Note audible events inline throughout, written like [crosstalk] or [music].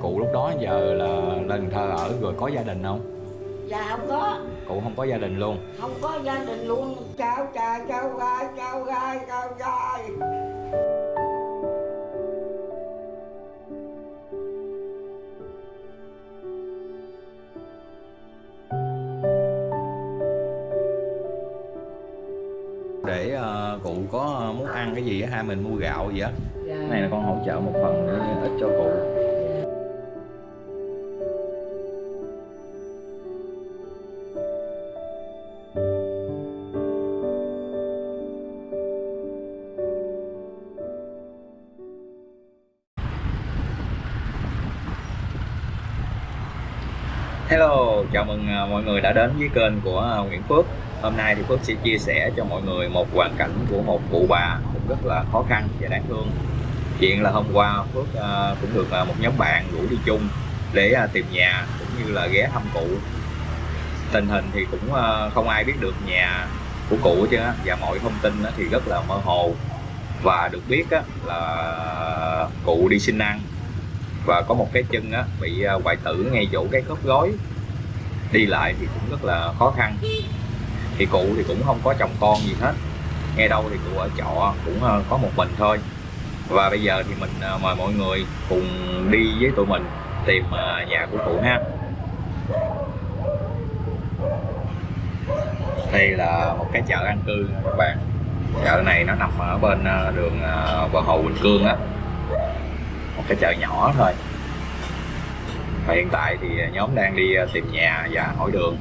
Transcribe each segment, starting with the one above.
cụ lúc đó giờ là lên Thơ ở rồi có gia đình không? Dạ không có. Cụ không có gia đình luôn. Không có gia đình luôn. Cháu trai cháu gái cháu gái cháu gái để ờ, cụ có muốn ăn cái gì á ha? Mình mua gạo gì á cái này là con hỗ trợ một phần để ít cho cụ. Hello, chào mừng à, mọi người đã đến với kênh của à, Nguyễn Phước. Hôm nay thì Phước sẽ chia sẻ cho mọi người một hoàn cảnh của một cụ bà cũng rất là khó khăn và đáng thương. Chuyện là hôm qua Phước uh, cũng được ờ, một nhóm bạn rủ đi chung để ờ, tìm nhà cũng như là ghé thăm cụ. Tình hình thì cũng không ai biết được nhà của cụ chứ và mọi thông tin thì rất là mơ hồ. Và được biết là cụ đi sinh ăn và có một cái chân á, bị hoại tử ngay chỗ cái khớp gối. Đi lại thì cũng rất là khó khăn. Thì cụ thì cũng không có chồng con gì hết. Nghe đâu thì cụ ở trọ cũng có một mình thôi và bây giờ thì mình à, mời mọi người cùng đi với tụi mình tìm à, nhà của cụ ha. Đây là một cái chợ an cư các bạn. Chợ này nó nằm ở bên à, đường bờ hồ Bình Cương á. Một cái chợ nhỏ thôi. Và hiện tại thì nhóm đang đi tìm nhà và hỏi đường.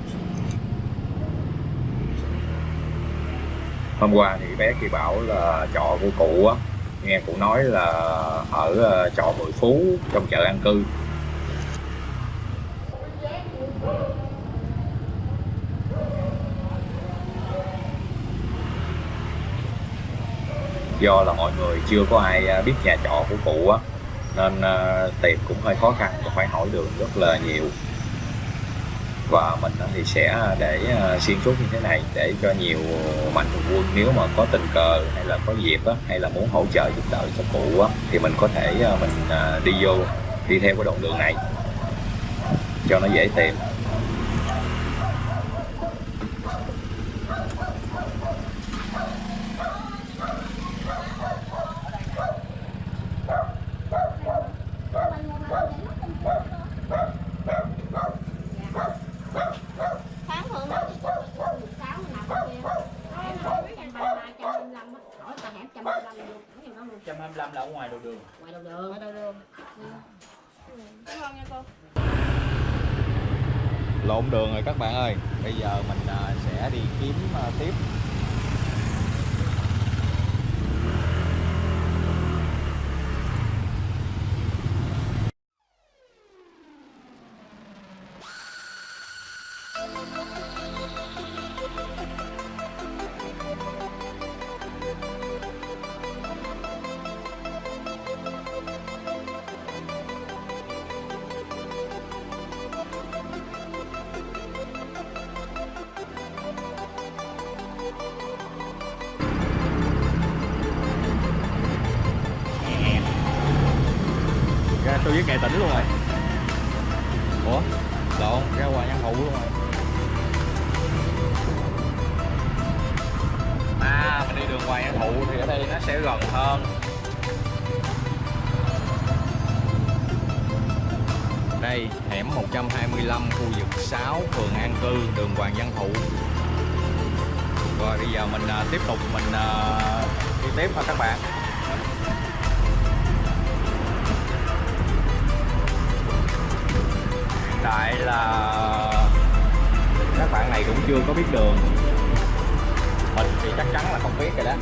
Hôm qua thì bé kia bảo là trọ của cụ á nghe cụ nói là ở ờ, chợ trọ Mười Phú, trong chợ an cư. Do là mọi người chưa có ai ờ, biết nhà trọ của cụ á, nên ờ, tìm cũng hơi khó khăn và phải hỏi đường rất là nhiều và mình thì sẽ à, để à, xuyên suốt như thế này để cho nhiều mạnh thường quân nếu mà có tình cờ hay là có dịp á, hay là muốn hỗ trợ giúp đỡ cho cụ á, thì mình có thể à, mình đi vô đi theo cái đoạn đường này cho nó dễ tìm lộn đường rồi các bạn ơi. Bây giờ mình à, sẽ đi kiếm à, tiếp. Với nghệ tỉnh luôn rồi. Ủa? Lộn ra ngoài nhân hụ luôn rồi. À mình đi đường ngoài nhân hụ thì ở đây nó sẽ gần hơn. Đây hẻm 125 khu vực 6 phường An Cư đường Hoàng Văn Thụ. Rồi bây giờ mình uh, tiếp tục mình uh, đi tiếp thôi các bạn? Tại là các bạn này cũng chưa có biết đường. Mình thì chắc chắn là không biết rồi đó.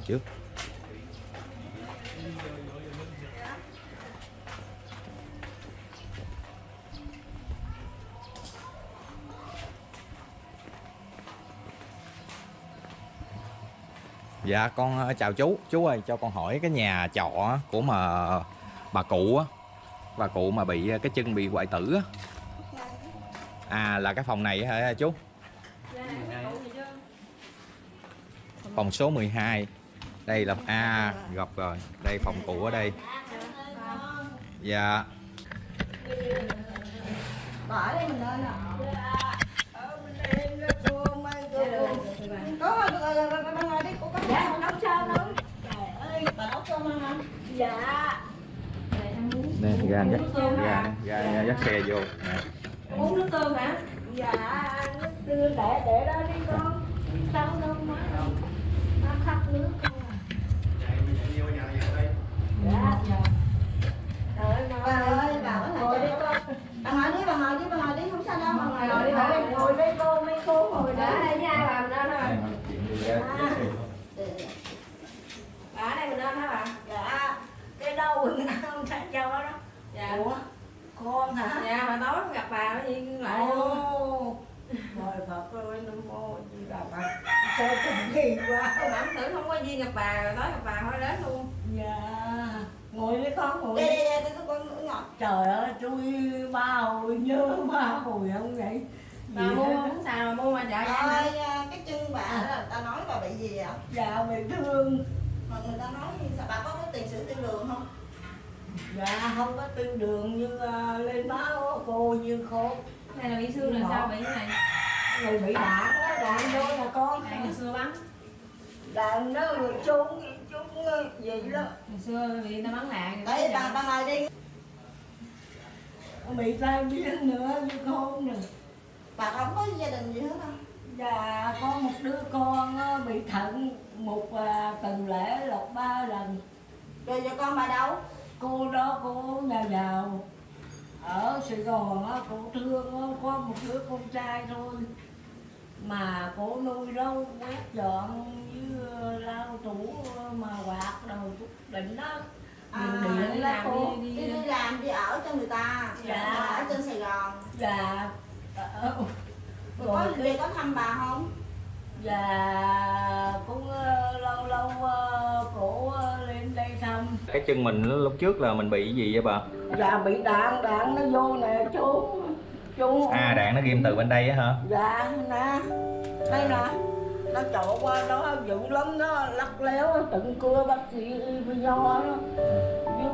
Lần trước. Dạ con ờ, chào chú. Chú ơi cho con hỏi cái nhà trọ của mà bà cụ á Bà cụ mà bị cái chân bị hoại tử á. À là cái phòng này hả chú? Phòng số 12 đây là A gặp rồi. Đây phòng cụ ở đây. Dạ. Bà ở đây mình lên đi cô có dạ nấu sao nấu dạ Nè ra dắt ra, ra, ra dắt xe vô. Nè. uống nước tương hả? Dạ. Nước tương để để đó đi con. Sao đâu má đâu nó khát nước không à dạ dạ trời ơi bà ơi bà có ngồi đi con bà ngồi đi bà ngồi đi bà ngồi đi không sao đâu bà ngồi, ngồi bà ngồi đây cô mấy cô ngồi đó. Đây nha bà mình lên hả bà ở đây mình lên hả bà. Dạ. Cái đâu mình không thấy châu đó dạ. Ủa con hả? Dạ mà tối không gặp bà có gì lại Ồ. Trời Phật ơi, Nam Mô Di Đà Phật Sao cũng kỳ quá. Bà tưởng không có duyên gặp bà, rồi tối gặp bà thôi đến luôn. Dạ. Ngồi đi con, ngồi đi Đây, đây, đây, con ngọt Trời ơi, tôi ba hồi nhớ ba hồi không vậy Bà mua không? Sao mà mua? Mà chợ Ơi, cái chân bà đó, ta nói bà bị gì ạ? Dạ, bị thương. Mà người ta nói như sao bà có cái tiền sử tiêu đường không? Dạ, không có tiêu đường như uh, lên máu cô như khô Này là bị xương là sao bị này? Người bị đạn á, đạn vô là con Đạn ngày xưa bắn. Đạn nó trúng, trúng gì đó. Ngày xưa bị người ta bắn đạn. Đây, bà, bà ngồi đi. Bị tai biến nữa như con nè Bà không có gia đình gì hết không? Dạ, có một đứa con á, bị thận một à, tuần lễ lột ba lần. Rồi giờ con bà đâu? Cô đó cô nhà giàu. Ở Sài Gòn á, cô thương có một đứa con trai thôi. Mà cô nuôi đâu quét dọn với ờ, lau tủ ờ, mà quạt đầu chút đỉnh đó. À, Điện đi đó làm cô Đi đi làm, đi ở cho người ta Dạ. Ở trên Sài Gòn. Dạ ờ, Rồi có về có thăm bà không? Dạ cũng ờ, lâu lâu ờ, cổ lên đây thăm Cái chân mình lúc trước là mình bị gì vậy bà? Dạ bị đạn, đạn nó vô nè chú Chú À đạn nó ghim từ bên đây á hả? Dạ nè Đây nè Nó trộn qua đó dữ lắm đó Lắc léo tận cưa bác sĩ giờ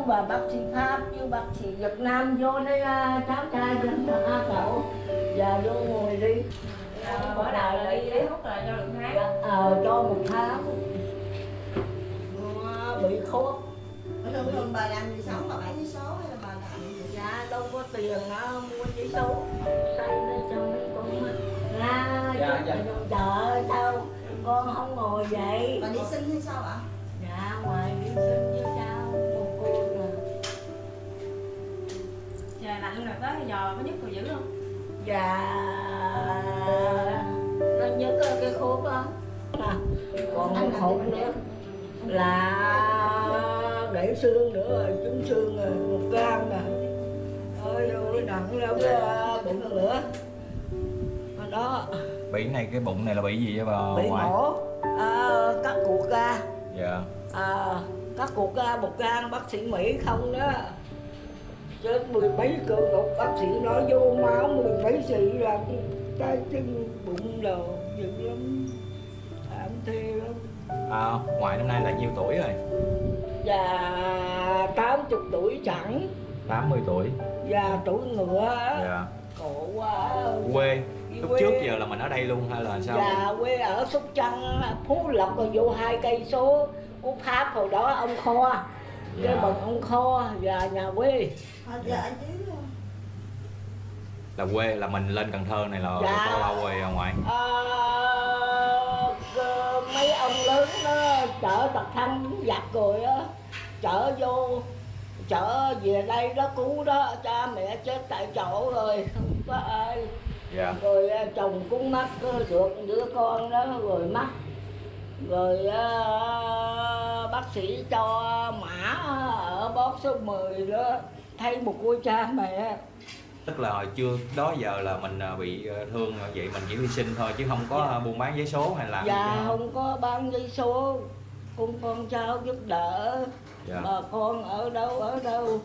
đó bác sĩ Pháp với bác sĩ Việt Nam vô đây à, cháu trai dân à, cậu Dạ vô ngồi đi Bỏ đầu là đi lấy thuốc là cho được tháng Ờ cho một tháng Ờ, Bị Ở thường thường bà làm gì sống, bà bán giấy số hay là bà làm gì? Dạ đâu có tiền á, mua giấy số Xây lên cho mấy con. Ra Dạ, dạ. chợ sao con không ngồi vậy Bà đi sinh hay sao ạ? Dạ ngoài đi sinh với cháu một cô nè Trời lạnh rồi tới giò có nhức rồi dữ không? Dạ. Nó nhớ cái, cái khúc đó. À, Còn một hộp nữa. Là để xương nữa rồi, trứng xương rồi, một gram nè. Ôi ôi nặng lắm cái bụng nữa Đó. Bị cái này cái bụng này là bị gì vậy bà bị ngoại? mổ. À, cắt cuộc ra. Dạ. À, cắt cuộc ra một gan bác sĩ mỹ không đó chết mười mấy cơ ngục bác sĩ nói vô máu mười mấy sĩ là tay chân bụng đồ dữ lắm. Thảm thê lắm. À, Ngoại năm nay là nhiêu tuổi rồi? và tám chục tuổi chẳng. 80 tuổi. Và tuổi ngựa Dạ. Khổ quá. Quê. Lúc Quê. trước giờ là mình ở đây luôn hay là sao? Dạ quê ở Sóc Trăng Phú Lộc rồi vô hai cây số. Của Pháp hồi đó ông Kho cái Dạ. bằng ông Kho và nhà quê ở dưới Là quê là mình lên Cần Thơ này là Dạ. bao lâu rồi à, ngoại? à, mấy ông lớn nó chở tập thăng giặt rồi á chở vô chở về đây đó cứu đó cha mẹ chết tại chỗ rồi không có ai dạ rồi à, chồng cũng mất có được đứa con đó rồi mất rồi à, bác sĩ cho mã ở bót số 10 đó thấy một cô cha mẹ. Tức là hồi chưa đó giờ là mình à, bị à, thương vậy mình chỉ hy sinh thôi chứ không có Dạ. buôn bán giấy số hay làm gì dạ hết. không có bán giấy số. Con con cháu giúp đỡ. Dạ. bà con ở đâu ở đâu?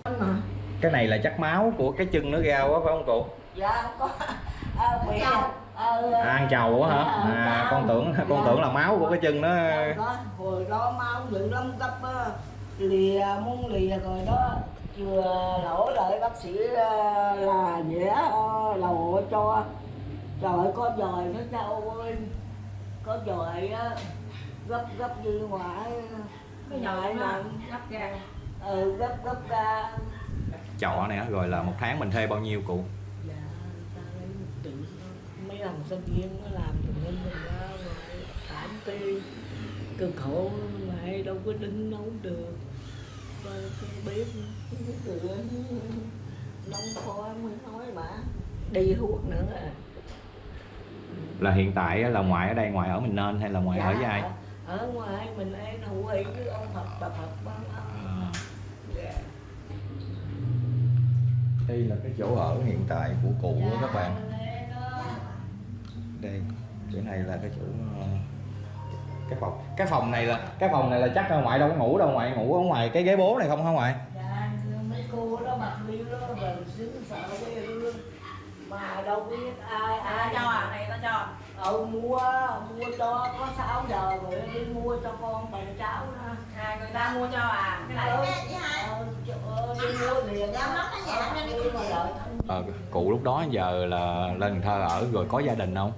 Cái này là chắc máu của cái chân nó ra quá phải không cụ? Dạ không có. À, bị à, à, ăn chầu á hả? Dạ, à, con tưởng con Dạ. tưởng là máu của cái chân nó có, hồi đó máu dữ lắm cấp á, lìa muốn lìa rồi đó. Chưa lỗ lại bác sĩ ờ, là vẽ ờ, lầu cho. Trời ơi, có dòi nó cháu ơi. Có dòi á gấp gấp như ngoại cái nó nè gấp ra. Ừ gấp gấp ra. Trọ này á, rồi là một tháng mình thuê bao nhiêu cụ thằng sinh viên nó làm nên mình ra ngoài thảm tê cực khổ mà đâu có đứng nấu được Coi cái bếp cửa nóng khói mới nói mà đi thuốc nữa à. là hiện tại là ngoại ở đây ngoại ở mình nên hay là ngoại ở với ai ở ở ngoài mình ấy hữu ý với ông Phật bà Phật bán À, dạ. đây là cái chỗ ở hiện tại của cụ á các bạn Dạ, đó. Đây chỗ này là cái chỗ ờ, cái phòng. Cái phòng này là cái phòng này là chắc là ngoại đâu có ngủ đâu ngoại ngủ ở ngoài cái ghế bố này không hả ngoại? Dạ mấy cô đó mặc liêu đó mình xứng sợ với hương mà đâu biết ai à ai cho à này tao cho. Ừ mua mua cho có 6 giờ rồi đi mua cho con bằng cháu đó. À người ta mua cho à? Cái này. Ừ, đi mua liền Dạ, đợi. ờ, cụ lúc đó giờ là lên Thơ ở rồi có gia đình không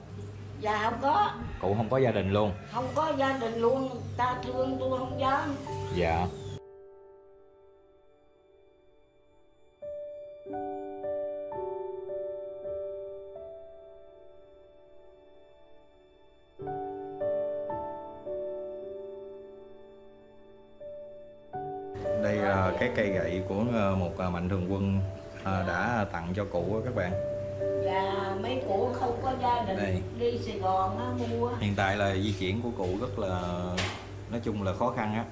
dạ không có. Cụ không có gia đình luôn? Không có gia đình luôn. Ta thương tôi không dám. Dạ. Đây là cái cây gậy của ờ, một ờ, mạnh thường quân ờ, đã tặng cho cụ các bạn dạ mấy cụ không có gia đình Đây. đi Sài Gòn á mua hiện tại là di chuyển của cụ rất là nói chung là khó khăn á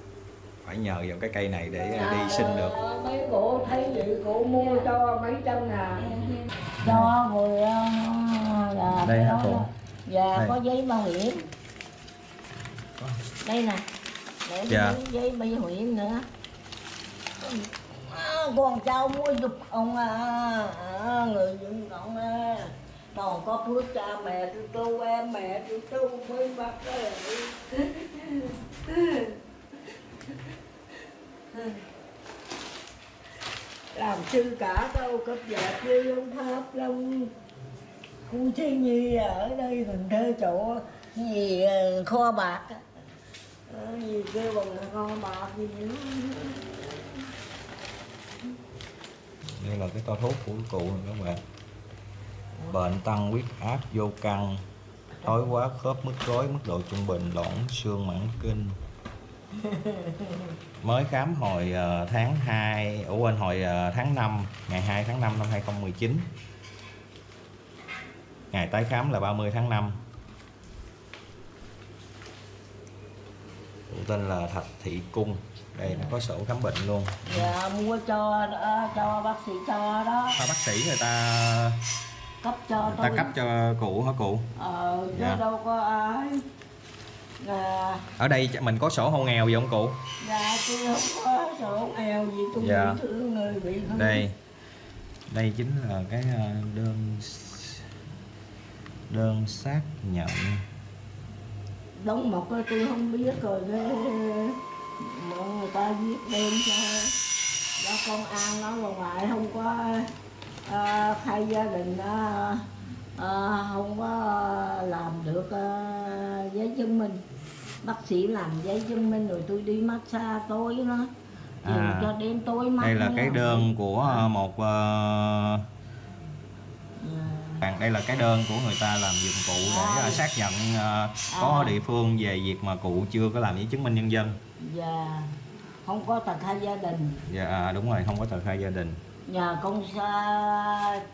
phải nhờ vào cái cây này để ờ, đi sinh được Dạ, mấy cụ thấy vậy cụ mua cho mấy trăm ngàn cho rồi ờ, là Đây hả đó. cụ? dạ Đây. có giấy bảo hiểm đây nè để Dạ. giấy, bảo hiểm nữa con cháu mua giúp ông à, à, người dân cộng à. còn có phước cha mẹ tôi tu em mẹ tôi tu mới bác ơi làm sư cả đâu cấp dẹp chưa ông pháp long khu thế nhi ở đây mình thuê chỗ gì ờ, kho bạc ờ, gì kêu bằng kho bạc gì nữa đây là cái to thuốc của cụ này các bạn. Bệnh tăng huyết áp vô căng thoái hóa khớp mức rối mức độ trung bình loãng xương mãn kinh. [laughs] Mới khám hồi ờ, tháng 2 ở quên hồi ờ, tháng 5 ngày 2 tháng 5 năm 2019 ngày tái khám là 30 tháng 5 cụ tên là Thạch Thị Cung đây nó có sổ khám bệnh luôn. Dạ mua cho ờ, cho bác sĩ cho đó. Sao bác sĩ người ta cấp cho người tôi. ta cấp cho cụ hả cụ? Ờ chứ Dạ. đâu có ai. Dạ. Ở đây mình có sổ hộ nghèo gì không cụ? Dạ tôi không có sổ nghèo gì tôi Dạ. thương người bị thương đây. Đây chính là cái ờ, đơn đơn xác nhận. Đóng mộc tôi không biết rồi cái mà người ta viết đơn cho đó công an nó mà ngoại không có à, khai gia đình đó, à, không có làm được à, giấy chứng minh. Bác sĩ làm giấy chứng minh rồi tôi đi massage tối nó À, cho đến tối mắt đây là nó cái làm. đơn của ờ, một ờ, À, bạn đây là cái đơn của người ta làm giùm cụ để ờ, xác nhận ờ, có À. địa phương về việc mà cụ chưa có làm giấy chứng minh nhân dân dạ. Không có tờ khai gia đình. Dạ à, đúng rồi không có tờ khai gia đình. Nhờ con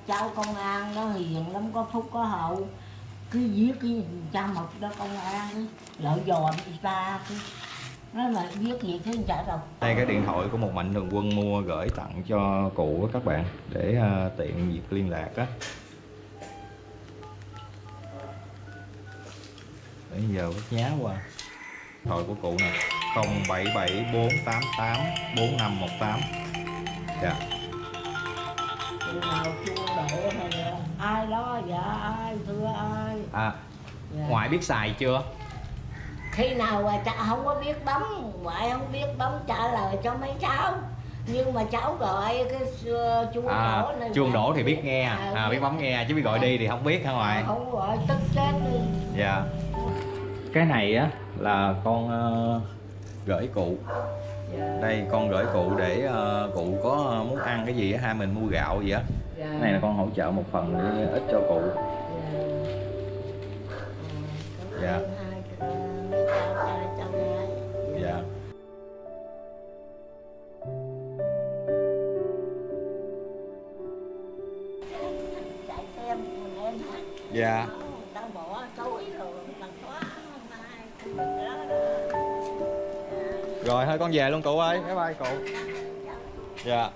cháu công an nó hiền lắm có phúc có hậu. Cứ viết cái cha mật đó công an lợi dòm ta cứ nói mà viết gì chứ chả đâu. Đây cái điện thoại của một mạnh thường quân mua gửi tặng cho cụ các bạn để à, tiện việc liên lạc á. Bây giờ nhá qua thoại của cụ nè 077488 4518 dạ. Ai đó dạ ai thưa ai. À, dạ. ngoại biết xài chưa? Khi nào mà cha không có biết bấm ngoại không biết bấm trả lời cho mấy cháu. Nhưng mà cháu gọi cái uh, chuông à, đổ này chuông dạ. đổ thì biết nghe. À, biết bấm nghe chứ biết gọi đi thì không biết hả ngoại? Không gọi tức chết đi. Dạ. Cái này á là con ờ, gửi cụ. Dạ. đây con gửi cụ để ờ, cụ có ờ, muốn ăn cái gì hai mình mua gạo gì á. Dạ. cái này là con hỗ trợ một phần để ít cho cụ. Dạ. dạ. Hát dạ rồi thôi con về luôn cụ ơi. Bye bye cụ. Dạ.